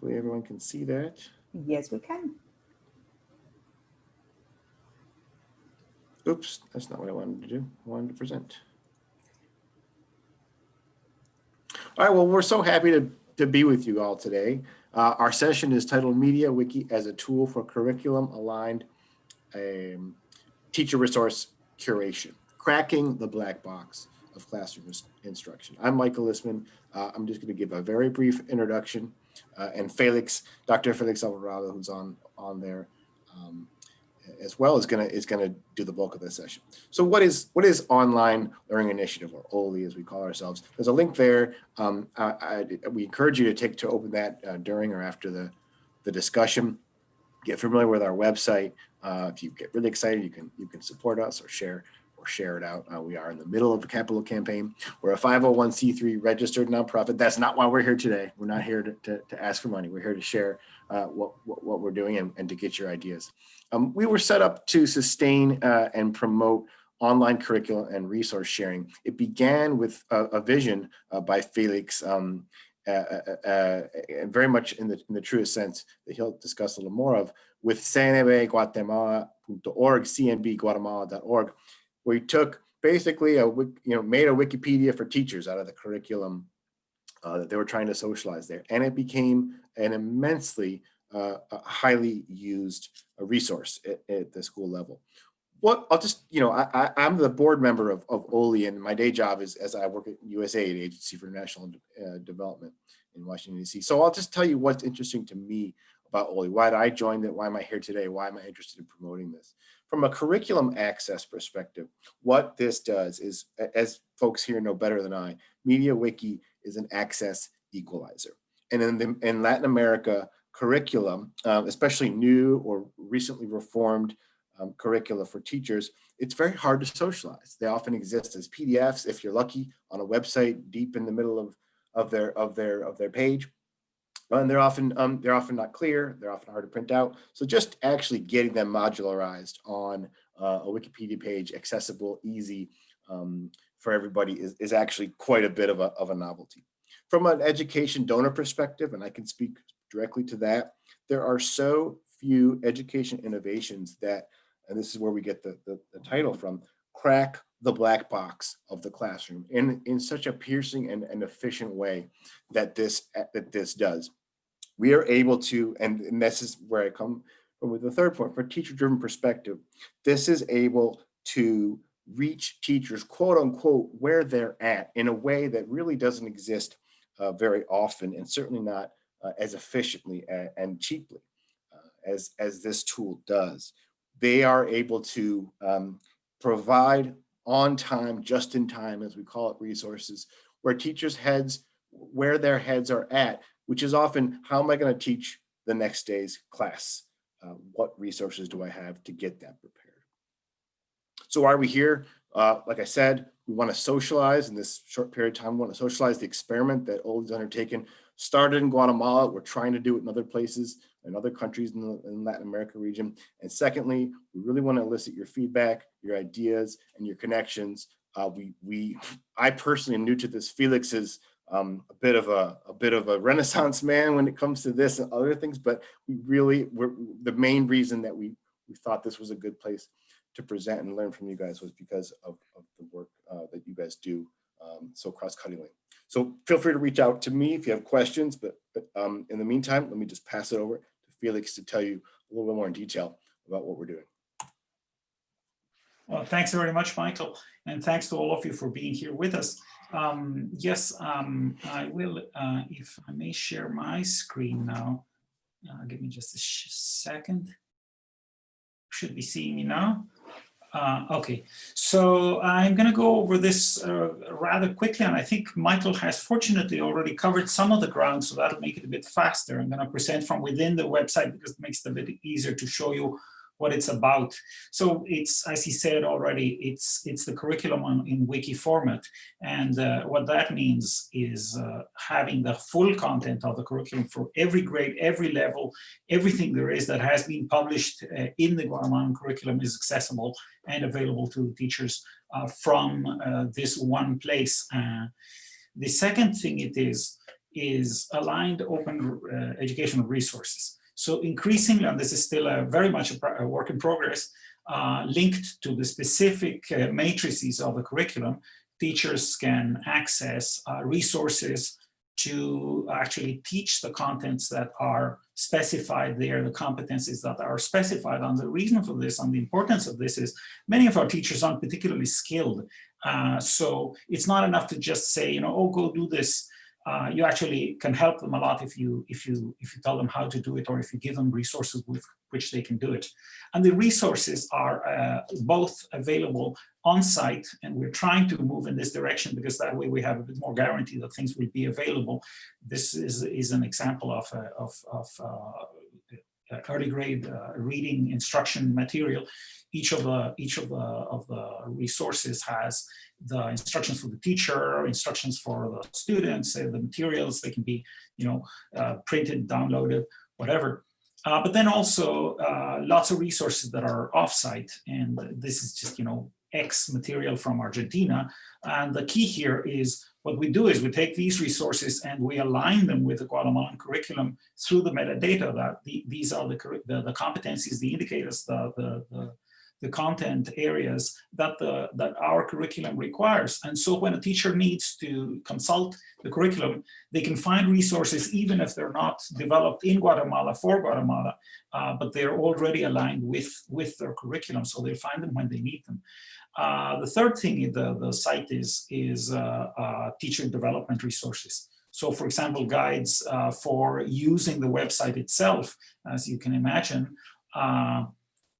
Hopefully everyone can see that. Yes, we can. Oops, that's not what I wanted to do. I wanted to present. All right, well, we're so happy to, to be with you all today. Uh, our session is titled Media Wiki as a tool for curriculum aligned um, teacher resource curation, cracking the black box of classroom instruction. I'm Michael Listman. Uh, I'm just going to give a very brief introduction uh, and Felix, Dr. Felix Alvarado, who's on, on there, um, as well is going to is to do the bulk of this session. So what is what is online learning initiative or OLI as we call ourselves? There's a link there. Um, I, I, we encourage you to take to open that uh, during or after the the discussion. Get familiar with our website. Uh, if you get really excited, you can you can support us or share or share it out. Uh, we are in the middle of a capital campaign. We're a 501c3 registered nonprofit. That's not why we're here today. We're not here to, to, to ask for money. We're here to share uh, what, what, what, we're doing and, and to get your ideas. Um, we were set up to sustain uh, and promote online curriculum and resource sharing. It began with a, a vision uh, by Felix, um, uh, uh, very much in the, in the truest sense that he'll discuss a little more of, with cnbguatemala.org, cnbguatemala.org, he took basically a, you know, made a Wikipedia for teachers out of the curriculum uh, that they were trying to socialize there. And it became an immensely uh, highly used resource at, at, the school level. What I'll just, you know, I, am the board member of, of OLI and my day job is as I work at USAID, Agency for International uh, Development in Washington, DC. So I'll just tell you what's interesting to me about OLI, why did I join it, why am I here today, why am I interested in promoting this? From a curriculum access perspective, what this does is, as folks here know better than I, MediaWiki is an access equalizer. And in, the, in Latin America, curriculum, uh, especially new or recently reformed um, curricula for teachers, it's very hard to socialize. They often exist as PDFs, if you're lucky, on a website deep in the middle of, of, their, of, their, of their page. And they're often, um, they're often not clear, they're often hard to print out. So just actually getting them modularized on uh, a Wikipedia page, accessible, easy um, for everybody is, is actually quite a bit of a, of a novelty. From an education donor perspective, and I can speak directly to that. There are so few education innovations that, and this is where we get the, the, the title from, crack the black box of the classroom in, in such a piercing and, and efficient way that this, that this does. We are able to, and, and this is where I come from with the third point, for teacher-driven perspective, this is able to reach teachers, quote unquote, where they're at in a way that really doesn't exist uh, very often and certainly not uh, as efficiently and, and cheaply uh, as, as this tool does. They are able to um, provide on time, just in time, as we call it, resources where teachers' heads, where their heads are at, which is often, how am I gonna teach the next day's class? Uh, what resources do I have to get that prepared? So why are we here? Uh, like I said, we want to socialize in this short period of time. We want to socialize the experiment that OLI's undertaken started in Guatemala. We're trying to do it in other places, in other countries in the in Latin America region. And secondly, we really want to elicit your feedback, your ideas, and your connections. Uh, we, we, I personally am new to this. Felix is um, a bit of a, a bit of a renaissance man when it comes to this and other things, but we really, we're, the main reason that we, we thought this was a good place to present and learn from you guys was because of, of the work uh, that you guys do um, so cross-cuttingly. So feel free to reach out to me if you have questions, but, but um, in the meantime, let me just pass it over to Felix to tell you a little bit more in detail about what we're doing. Well, thanks very much, Michael, and thanks to all of you for being here with us. Um, yes, um, I will, uh, if I may share my screen now. Uh, give me just a second. Should be seeing me now. Uh, okay, so I'm going to go over this uh, rather quickly, and I think Michael has fortunately already covered some of the ground, so that'll make it a bit faster. I'm going to present from within the website because it makes it a bit easier to show you what it's about. So it's, as he said already, it's it's the curriculum on, in wiki format. And uh, what that means is uh, having the full content of the curriculum for every grade, every level, everything there is that has been published uh, in the Guatemalan curriculum is accessible and available to teachers uh, from uh, this one place. Uh, the second thing it is, is aligned open educational resources. So increasingly, and this is still a very much a, a work in progress, uh, linked to the specific uh, matrices of the curriculum, teachers can access uh, resources to actually teach the contents that are specified there, the competencies that are specified. And the reason for this and the importance of this is many of our teachers aren't particularly skilled. Uh, so it's not enough to just say, you know, oh, go do this uh, you actually can help them a lot if you if you if you tell them how to do it or if you give them resources with which they can do it. And the resources are uh, both available on site and we're trying to move in this direction because that way we have a bit more guarantee that things will be available. This is, is an example of, uh, of, of uh, early grade uh, reading instruction material each of the each of the of the resources has the instructions for the teacher, instructions for the students, the materials. They can be, you know, uh, printed, downloaded, whatever. Uh, but then also uh, lots of resources that are offsite, and this is just, you know, X material from Argentina. And the key here is what we do is we take these resources and we align them with the Guatemalan curriculum through the metadata that the, these are the, the, the competencies, the indicators, the, the, the the content areas that the that our curriculum requires. And so when a teacher needs to consult the curriculum, they can find resources even if they're not developed in Guatemala for Guatemala, uh, but they're already aligned with, with their curriculum, so they find them when they need them. Uh, the third thing the, the site is, is uh, uh teacher development resources. So for example, guides uh, for using the website itself, as you can imagine,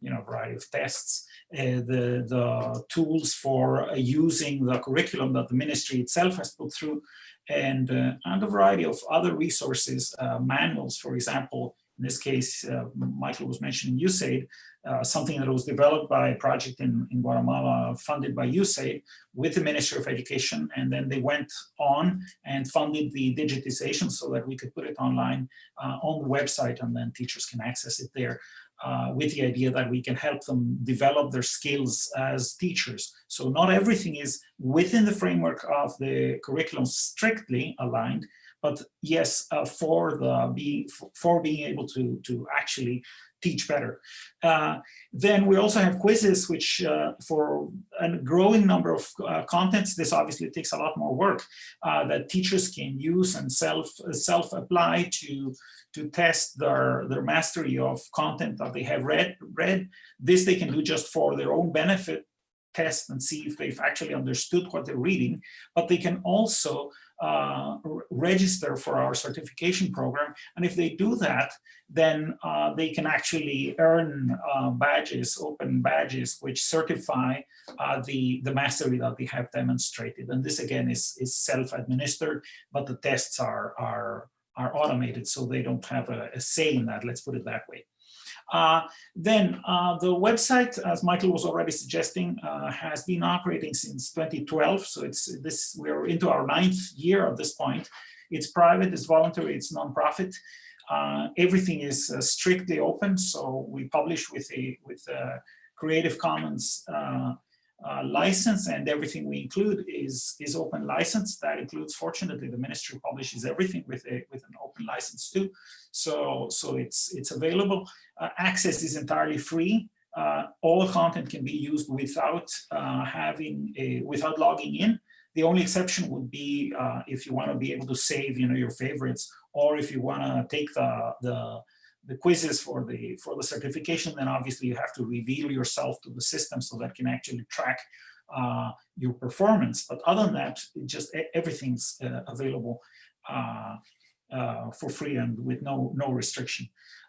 you know, variety of tests, uh, the, the tools for uh, using the curriculum that the ministry itself has put through, and, uh, and a variety of other resources, manuals, for example, in this case, uh, Michael was mentioning USAID, uh, something that was developed by a project in, in Guatemala funded by USAID with the Ministry of Education. And then they went on and funded the digitization so that we could put it online uh, on the website and then teachers can access it there uh, with the idea that we can help them develop their skills as teachers. So not everything is within the framework of the curriculum strictly aligned, but yes, uh, for the be for being able to to actually teach better. Uh, then we also have quizzes, which uh, for a growing number of uh, contents, this obviously takes a lot more work uh, that teachers can use and self self apply to to test their, their mastery of content that they have read, read. This they can do just for their own benefit, test and see if they've actually understood what they're reading, but they can also uh, register for our certification program. And if they do that, then uh, they can actually earn uh, badges, open badges, which certify uh, the, the mastery that they have demonstrated. And this again is, is self-administered, but the tests are, are are automated, so they don't have a, a say in that, let's put it that way. Uh, then uh, the website, as Michael was already suggesting, uh, has been operating since 2012. So it's this we're into our ninth year at this point. It's private, it's voluntary, it's nonprofit. Uh, everything is uh, strictly open. So we publish with a with a Creative Commons uh, uh, license and everything we include is is open license. That includes fortunately the ministry publishes everything with a with an open license too. So so it's it's available. Uh, access is entirely free. Uh, all content can be used without uh, having a without logging in. The only exception would be uh, if you want to be able to save you know your favorites or if you want to take the the the quizzes for the for the certification, then obviously you have to reveal yourself to the system so that can actually track uh, your performance. But other than that, just everything's uh, available uh, uh, for free and with no no restriction.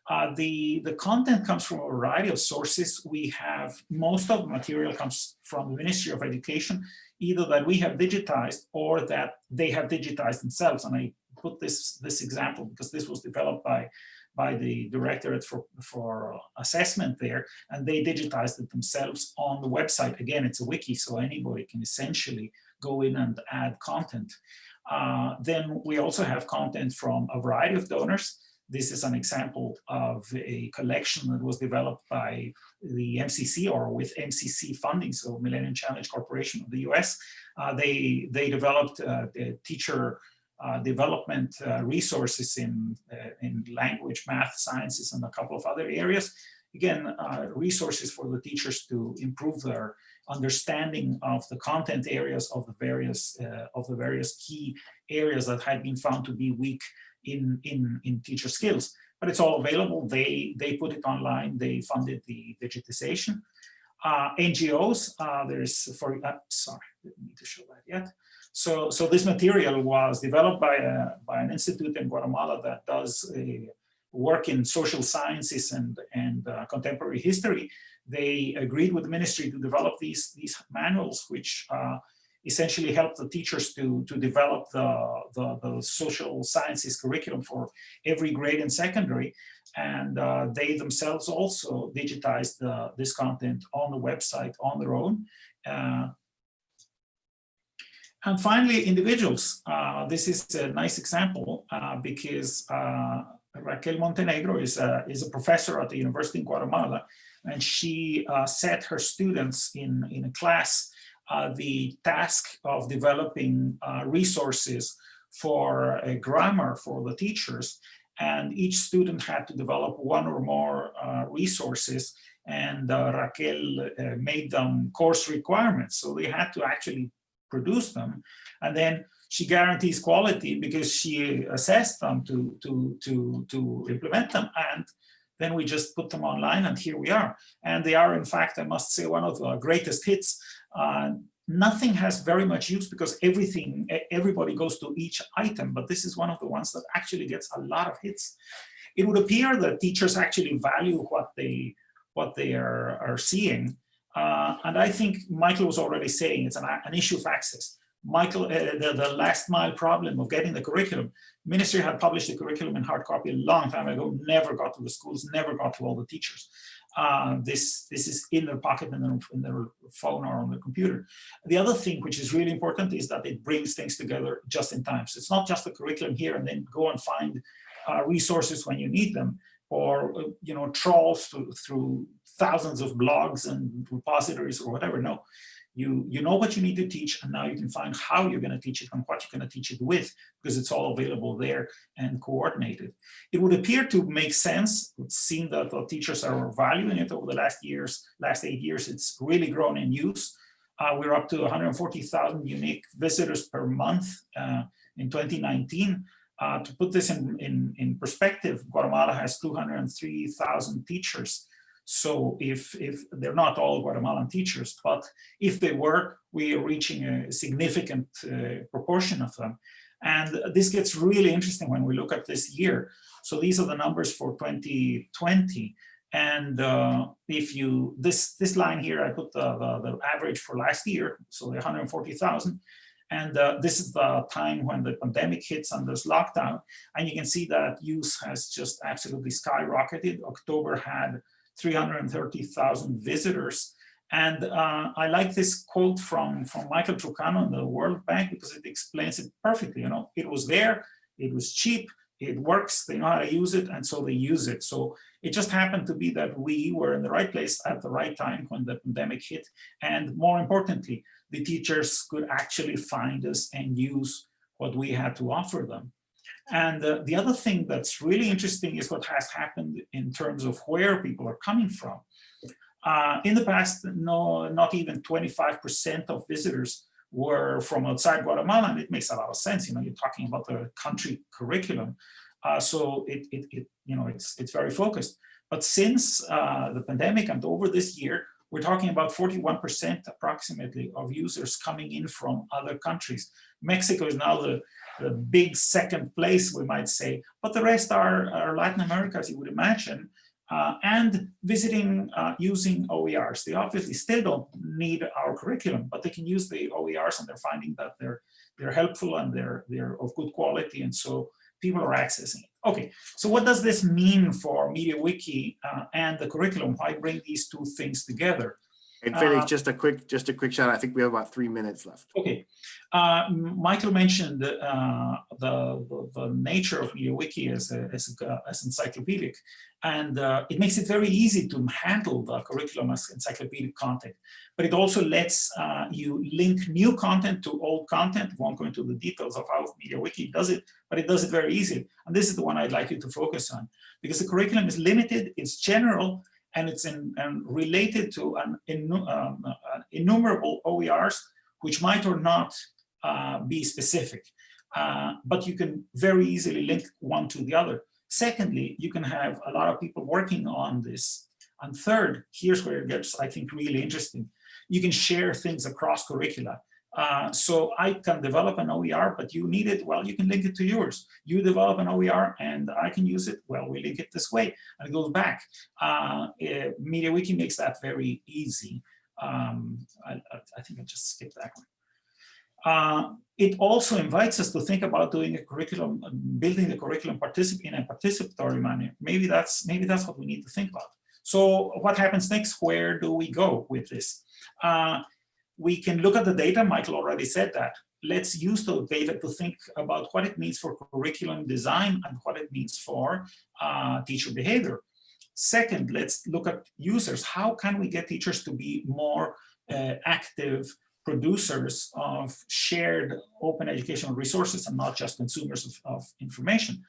Uh, the the content comes from a variety of sources. We have most of the material comes from the Ministry of Education, either that we have digitized or that they have digitized themselves. And I put this this example because this was developed by by the Directorate for, for Assessment there, and they digitized it themselves on the website. Again, it's a wiki, so anybody can essentially go in and add content. Uh, then we also have content from a variety of donors. This is an example of a collection that was developed by the MCC or with MCC funding, so Millennium Challenge Corporation of the US. Uh, they, they developed uh, the teacher development uh, resources in, uh, in language, math, sciences, and a couple of other areas. Again, uh, resources for the teachers to improve their understanding of the content areas of the various uh, of the various key areas that had been found to be weak in in in teacher skills. But it's all available. They they put it online. They funded the digitization. Uh, NGOs. Uh, there's for uh, sorry, didn't need to show that yet. So so this material was developed by a by an institute in Guatemala that does work in social sciences and and uh, contemporary history they agreed with the ministry to develop these, these manuals, which uh, essentially help the teachers to, to develop the, the, the, social sciences curriculum for every grade in secondary. And uh, they themselves also digitized the, this content on the website on their own. Uh, and finally, individuals. Uh, this is a nice example uh, because uh, Raquel Montenegro is a, is a professor at the University in Guatemala and she uh, set her students in, in a class uh, the task of developing uh, resources for a grammar for the teachers. And each student had to develop one or more uh, resources and uh, Raquel uh, made them course requirements. So they had to actually produce them. And then she guarantees quality because she assessed them to, to, to, to implement them. And then we just put them online and here we are. And they are, in fact, I must say, one of the greatest hits. Uh, nothing has very much use because everything, everybody goes to each item, but this is one of the ones that actually gets a lot of hits. It would appear that teachers actually value what they, what they are, are seeing. Uh, and I think Michael was already saying it's an, an issue of access. Michael, uh, the, the last mile problem of getting the curriculum. Ministry had published the curriculum in hard copy a long time ago, never got to the schools, never got to all the teachers. Uh, this, this is in their pocket in their, in their phone or on their computer. The other thing which is really important is that it brings things together just in time. So it's not just the curriculum here and then go and find uh, resources when you need them or uh, you know trawl through, through thousands of blogs and repositories or whatever. No, you, you know what you need to teach, and now you can find how you're going to teach it and what you're going to teach it with, because it's all available there and coordinated. It would appear to make sense. It seems that the teachers are valuing it over the last years, last eight years. It's really grown in use. Uh, we're up to 140,000 unique visitors per month uh, in 2019. Uh, to put this in, in, in perspective, Guatemala has 203,000 teachers so if, if they're not all Guatemalan teachers, but if they were, we are reaching a significant uh, proportion of them. And this gets really interesting when we look at this year. So these are the numbers for 2020. And uh, if you, this, this line here, I put the, the, the average for last year, so the 140,000. And uh, this is the time when the pandemic hits and there's lockdown. And you can see that use has just absolutely skyrocketed. October had 330,000 visitors. And uh, I like this quote from, from Michael Trucano in the World Bank because it explains it perfectly. You know, it was there, it was cheap, it works, they know how to use it, and so they use it. So it just happened to be that we were in the right place at the right time when the pandemic hit. And more importantly, the teachers could actually find us and use what we had to offer them. And uh, the other thing that's really interesting is what has happened in terms of where people are coming from. Uh, in the past, no, not even 25% of visitors were from outside Guatemala, and it makes a lot of sense. You know, you're talking about the country curriculum, uh, so it, it, it, you know, it's it's very focused. But since uh, the pandemic and over this year, we're talking about 41% approximately of users coming in from other countries. Mexico is now the the big second place, we might say, but the rest are, are Latin America, as you would imagine, uh, and visiting uh, using OERs. They obviously still don't need our curriculum, but they can use the OERs and they're finding that they're, they're helpful and they're, they're of good quality. And so people are accessing it. Okay, so what does this mean for MediaWiki uh, and the curriculum? Why bring these two things together? And Felix, Uh, just a quick, just a quick shout. I think we have about three minutes left. Okay, uh, Michael mentioned uh, the, the the nature of MediaWiki as a, as, a, as encyclopedic, and uh, it makes it very easy to handle the curriculum as encyclopedic content. But it also lets uh, you link new content to old content. Won't go into the details of how MediaWiki does it, but it does it very easily. And this is the one I'd like you to focus on because the curriculum is limited, it's general, and it's in, and related to an um, uh, innumerable OERs, which might or not uh, be specific, uh, but you can very easily link one to the other. Secondly, you can have a lot of people working on this. And third, here's where it gets, I think, really interesting. You can share things across curricula. Uh, so I can develop an OER, but you need it, well, you can link it to yours. You develop an OER and I can use it, well, we link it this way and it goes back. Uh, eh, MediaWiki makes that very easy. Um, I, I, I think I just skipped that one. Uh, it also invites us to think about doing a curriculum, building the curriculum particip in a participatory manner. Maybe that's maybe that's what we need to think about. So what happens next? Where do we go with this? Uh, we can look at the data. Michael already said that. Let's use the data to think about what it means for curriculum design and what it means for uh, teacher behavior. Second, let's look at users. How can we get teachers to be more uh, active producers of shared open educational resources and not just consumers of, of information?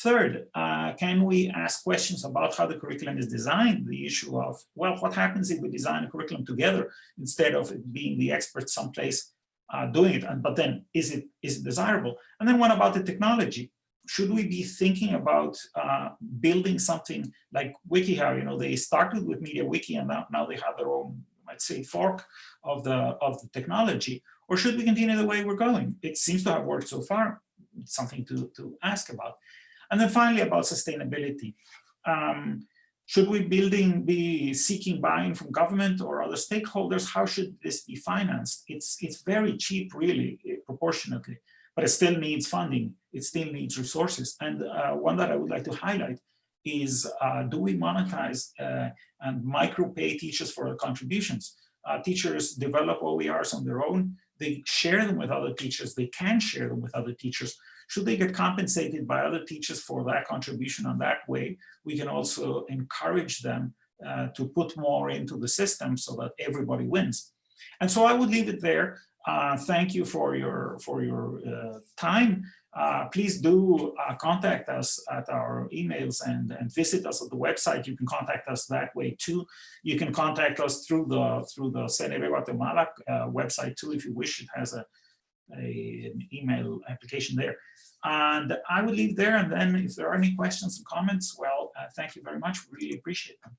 Third, uh, can we ask questions about how the curriculum is designed? The issue of, well, what happens if we design a curriculum together instead of it being the experts someplace uh, doing it? And, but then is it, is it desirable? And then what about the technology? Should we be thinking about uh, building something like WikiHow? You know, they started with MediaWiki and now, now they have their own, let's say, fork of the, of the technology. Or should we continue the way we're going? It seems to have worked so far. It's something to, to ask about. And then finally about sustainability. Um, should we building be seeking buy-in from government or other stakeholders? How should this be financed? It's, it's very cheap, really, eh, proportionately, but it still needs funding. It still needs resources. And uh, one that I would like to highlight is, uh, do we monetize uh, and micro-pay teachers for their contributions? Uh, teachers develop OERs on their own. They share them with other teachers. They can share them with other teachers. Should they get compensated by other teachers for that contribution on that way, we can also encourage them uh, to put more into the system so that everybody wins. And so I would leave it there. Uh, thank you for your, for your uh, time. Uh, please do uh, contact us at our emails and, and visit us at the website. You can contact us that way too. You can contact us through the through the CNB Guatemala uh, website too if you wish. It has a, a, an email application there. And I will leave there. And then if there are any questions and comments, well, uh, thank you very much. We Really appreciate them.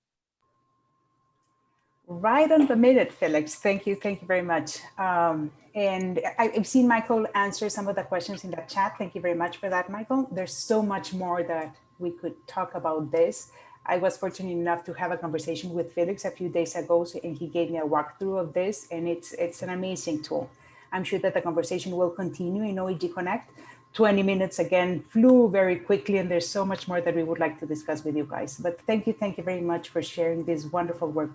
Right on the minute, Felix. Thank you. Thank you very much. Um, and I, I've seen Michael answer some of the questions in the chat. Thank you very much for that, Michael. There's so much more that we could talk about this. I was fortunate enough to have a conversation with Felix a few days ago, so, and he gave me a walkthrough of this, and it's it's an amazing tool. I'm sure that the conversation will continue in OEG Connect. 20 minutes again flew very quickly, and there's so much more that we would like to discuss with you guys. But thank you, thank you very much for sharing this wonderful work